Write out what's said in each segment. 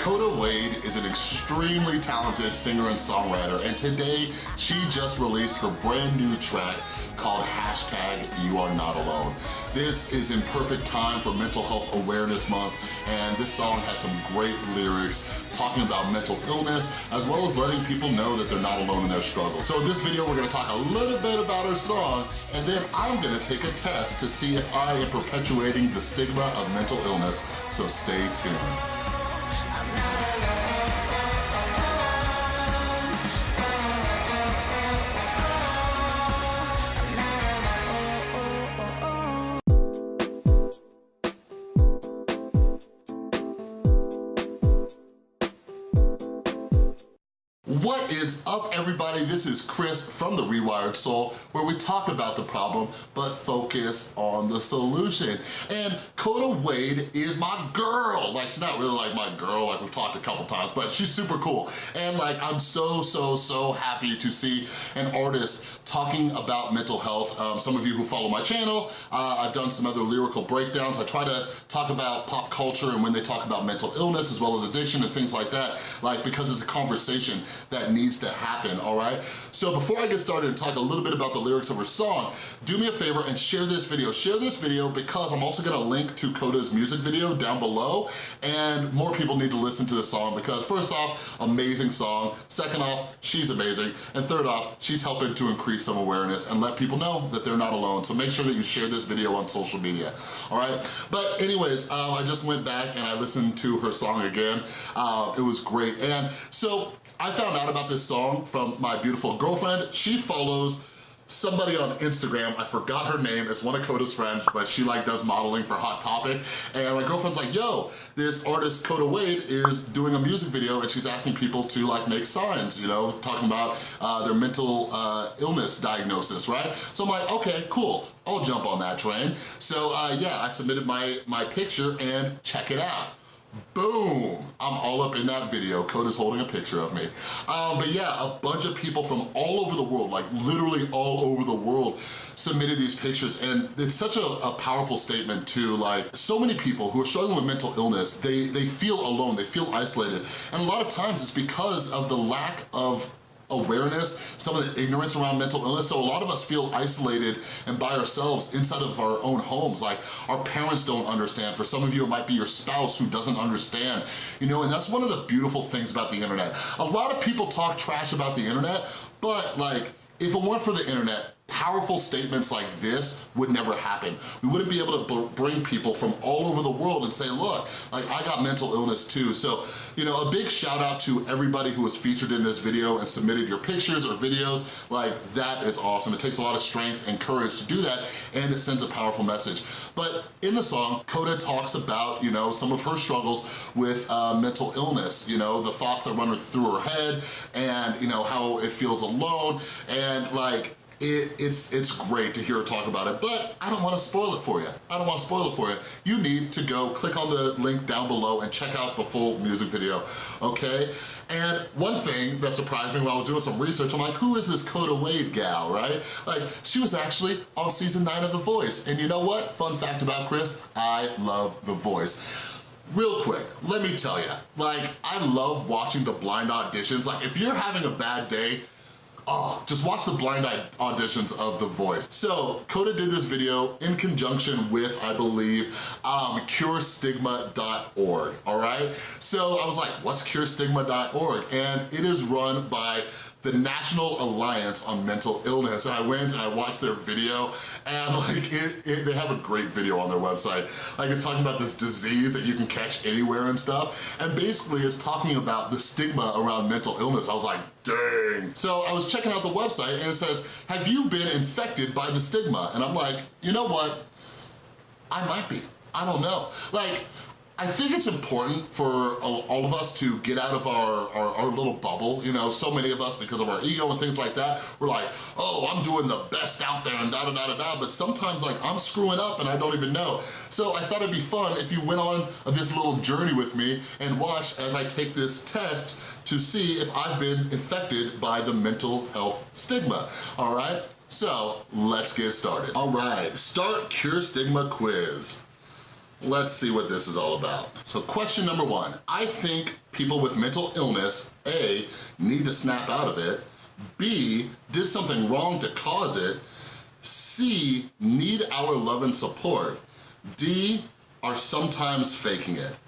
Coda Wade is an extremely talented singer and songwriter, and today she just released her brand new track called hashtag You Are Not Alone. This is in perfect time for Mental Health Awareness Month, and this song has some great lyrics talking about mental illness, as well as letting people know that they're not alone in their struggle. So in this video, we're gonna talk a little bit about her song, and then I'm gonna take a test to see if I am perpetuating the stigma of mental illness, so stay tuned. What is up everybody? This is Chris from The Rewired Soul where we talk about the problem but focus on the solution. And Coda Wade is my girl. Like she's not really like my girl like we've talked a couple times but she's super cool. And like I'm so, so, so happy to see an artist talking about mental health. Um, some of you who follow my channel, uh, I've done some other lyrical breakdowns. I try to talk about pop culture and when they talk about mental illness as well as addiction and things like that, like because it's a conversation that needs to happen, all right? So before I get started and talk a little bit about the lyrics of her song, do me a favor and share this video. Share this video because I'm also gonna link to Coda's music video down below and more people need to listen to the song because first off, amazing song. Second off, she's amazing. And third off, she's helping to increase some awareness and let people know that they're not alone. So make sure that you share this video on social media, all right? But anyways, um, I just went back and I listened to her song again. Uh, it was great. And so I found about this song from my beautiful girlfriend. She follows somebody on Instagram, I forgot her name, it's one of Coda's friends, but she like does modeling for Hot Topic, and my girlfriend's like, yo, this artist Coda Wade is doing a music video and she's asking people to like make signs, you know, talking about uh, their mental uh, illness diagnosis, right? So I'm like, okay, cool, I'll jump on that train. So uh, yeah, I submitted my, my picture and check it out. Boom! I'm all up in that video. Coda is holding a picture of me. Um, but yeah, a bunch of people from all over the world, like literally all over the world, submitted these pictures and it's such a, a, powerful statement too like so many people who are struggling with mental illness they they feel alone they feel isolated and a lot of times it's because of the lack of awareness, some of the ignorance around mental illness. So a lot of us feel isolated and by ourselves inside of our own homes. Like our parents don't understand. For some of you, it might be your spouse who doesn't understand. You know, and that's one of the beautiful things about the internet. A lot of people talk trash about the internet, but like, if it weren't for the internet, powerful statements like this would never happen. We wouldn't be able to bring people from all over the world and say, look, like I got mental illness too. So, you know, a big shout out to everybody who was featured in this video and submitted your pictures or videos. Like that is awesome. It takes a lot of strength and courage to do that and it sends a powerful message. But in the song, Coda talks about, you know, some of her struggles with uh, mental illness, you know, the thoughts that run through her head and, you know, how it feels alone and like, it, it's, it's great to hear her talk about it, but I don't wanna spoil it for you. I don't wanna spoil it for you. You need to go click on the link down below and check out the full music video, okay? And one thing that surprised me when I was doing some research, I'm like, who is this Coda Wade gal, right? Like, she was actually on season nine of The Voice. And you know what? Fun fact about Chris, I love The Voice. Real quick, let me tell you, like, I love watching the blind auditions. Like, if you're having a bad day, Oh, just watch the blind auditions of The Voice. So, Coda did this video in conjunction with, I believe, um, curestigma.org, all right? So I was like, what's curestigma.org? And it is run by the National Alliance on Mental Illness. And I went and I watched their video and like, it, it, they have a great video on their website. Like it's talking about this disease that you can catch anywhere and stuff. And basically it's talking about the stigma around mental illness. I was like, dang. So I was checking out the website and it says, have you been infected by the stigma? And I'm like, you know what? I might be. I don't know. Like, I think it's important for all of us to get out of our, our, our, little bubble, you know, so many of us, because of our ego and things like that, we're like, oh, I'm doing the best out there and da da da da da, but sometimes like I'm screwing up and I don't even know. So I thought it'd be fun if you went on this little journey with me and watch as I take this test to see if I've been infected by the mental health stigma, all right? So let's get started. All right, start Cure Stigma quiz. Let's see what this is all about. So question number one, I think people with mental illness, A, need to snap out of it, B, did something wrong to cause it, C, need our love and support, D, are sometimes faking it.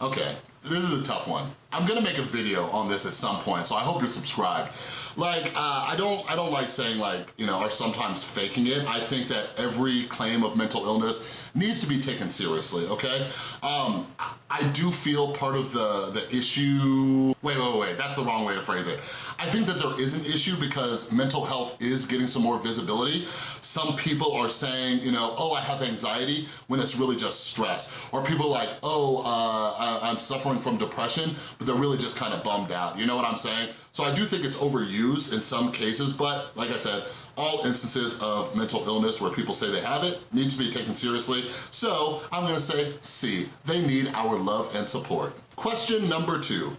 Okay, this is a tough one. I'm gonna make a video on this at some point, so I hope you're subscribed. Like, uh, I don't I don't like saying like, you know, are sometimes faking it. I think that every claim of mental illness needs to be taken seriously, okay? Um, I do feel part of the, the issue, wait, wait, wait, that's the wrong way to phrase it. I think that there is an issue because mental health is getting some more visibility. Some people are saying, you know, oh, I have anxiety, when it's really just stress. Or people like, oh, uh, I'm suffering from depression, but they're really just kind of bummed out. You know what I'm saying? So I do think it's overused in some cases, but like I said, all instances of mental illness where people say they have it need to be taken seriously. So I'm gonna say C, they need our love and support. Question number two.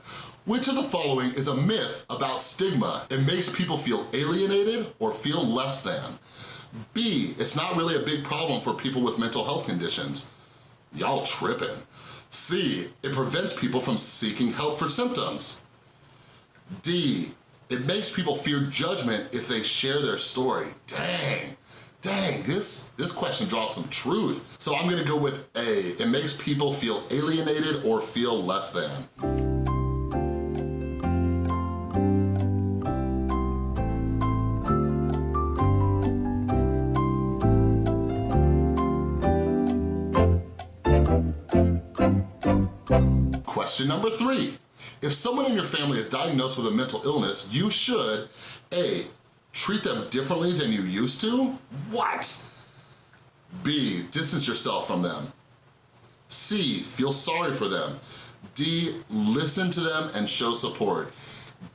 Which of the following is a myth about stigma? It makes people feel alienated or feel less than. B, it's not really a big problem for people with mental health conditions. Y'all tripping. C, it prevents people from seeking help for symptoms. D, it makes people fear judgment if they share their story. Dang, dang, this, this question drops some truth. So I'm gonna go with A, it makes people feel alienated or feel less than. Question number three. If someone in your family is diagnosed with a mental illness, you should, A, treat them differently than you used to? What? B, distance yourself from them. C, feel sorry for them. D, listen to them and show support.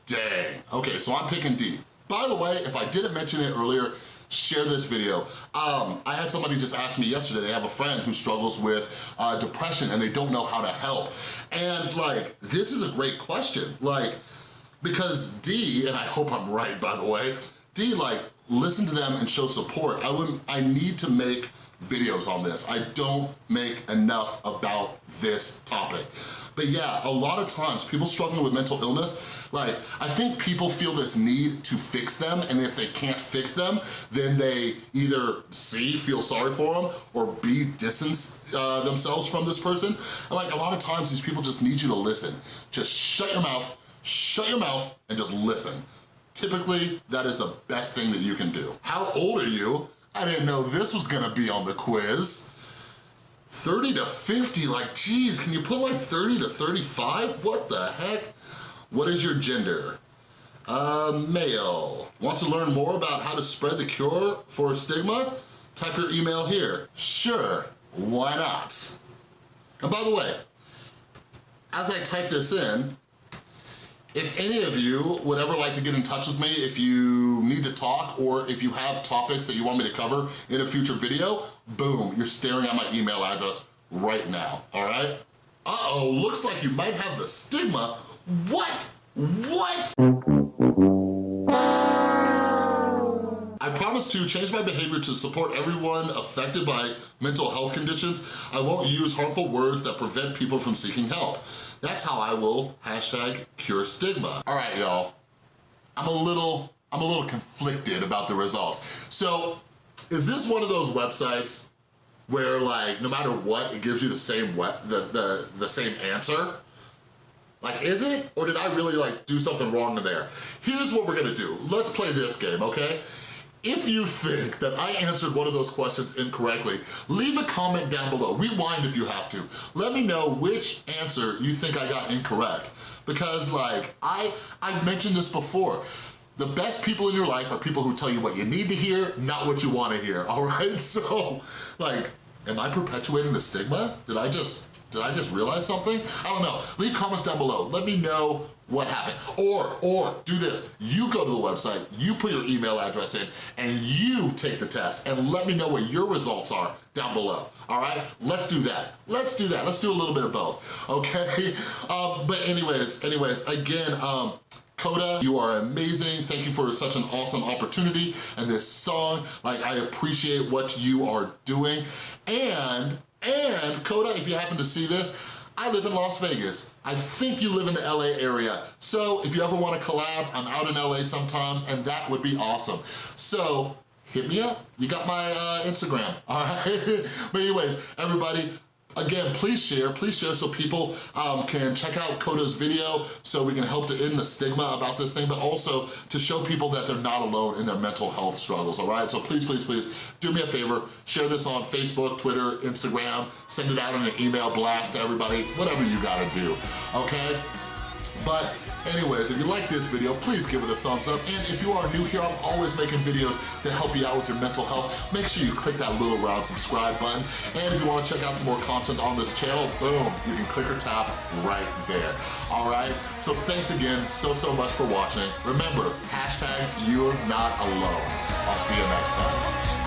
Dang. Okay, so I'm picking D. By the way, if I didn't mention it earlier, share this video. Um, I had somebody just ask me yesterday, they have a friend who struggles with uh, depression and they don't know how to help. And like, this is a great question. Like, because D, and I hope I'm right by the way, D like, listen to them and show support. I would I need to make videos on this. I don't make enough about this topic. But yeah, a lot of times people struggling with mental illness, like I think people feel this need to fix them and if they can't fix them, then they either C, feel sorry for them or B, distance uh, themselves from this person. And like a lot of times these people just need you to listen. Just shut your mouth, shut your mouth and just listen. Typically, that is the best thing that you can do. How old are you? I didn't know this was gonna be on the quiz. 30 to 50, like geez, can you put like 30 to 35? What the heck? What is your gender? Uh, male. Want to learn more about how to spread the cure for stigma? Type your email here. Sure, why not? And by the way, as I type this in, if any of you would ever like to get in touch with me, if you need to talk or if you have topics that you want me to cover in a future video, boom, you're staring at my email address right now, all right? Uh-oh, looks like you might have the stigma. What? What? To change my behavior to support everyone affected by mental health conditions. I won't use harmful words that prevent people from seeking help. That's how I will hashtag cure stigma. All right, y'all. I'm a little, I'm a little conflicted about the results. So, is this one of those websites where like, no matter what, it gives you the same the, the, the same answer? Like, is it? Or did I really like do something wrong in there? Here's what we're gonna do. Let's play this game, okay? If you think that I answered one of those questions incorrectly, leave a comment down below. Rewind if you have to. Let me know which answer you think I got incorrect. Because like, I, I've mentioned this before. The best people in your life are people who tell you what you need to hear, not what you wanna hear, all right? So, like, am I perpetuating the stigma? Did I just did I just realize something? I don't know. Leave comments down below. Let me know what happened. Or, or do this. You go to the website, you put your email address in, and you take the test, and let me know what your results are down below, all right? Let's do that. Let's do that. Let's do a little bit of both, okay? Um, but anyways, anyways, again, um, Coda, you are amazing. Thank you for such an awesome opportunity and this song. Like, I appreciate what you are doing. And and Coda, if you happen to see this, I live in Las Vegas. I think you live in the LA area. So if you ever wanna collab, I'm out in LA sometimes and that would be awesome. So hit me up. You got my uh, Instagram, all right? but anyways, everybody, Again, please share, please share so people um, can check out Coda's video so we can help to end the stigma about this thing, but also to show people that they're not alone in their mental health struggles, all right? So please, please, please, do me a favor, share this on Facebook, Twitter, Instagram, send it out in an email blast to everybody, whatever you gotta do, okay? But anyways, if you like this video, please give it a thumbs up. And if you are new here, I'm always making videos that help you out with your mental health. Make sure you click that little round subscribe button. And if you wanna check out some more content on this channel, boom, you can click or tap right there. All right, so thanks again so, so much for watching. Remember, hashtag you're not alone. I'll see you next time.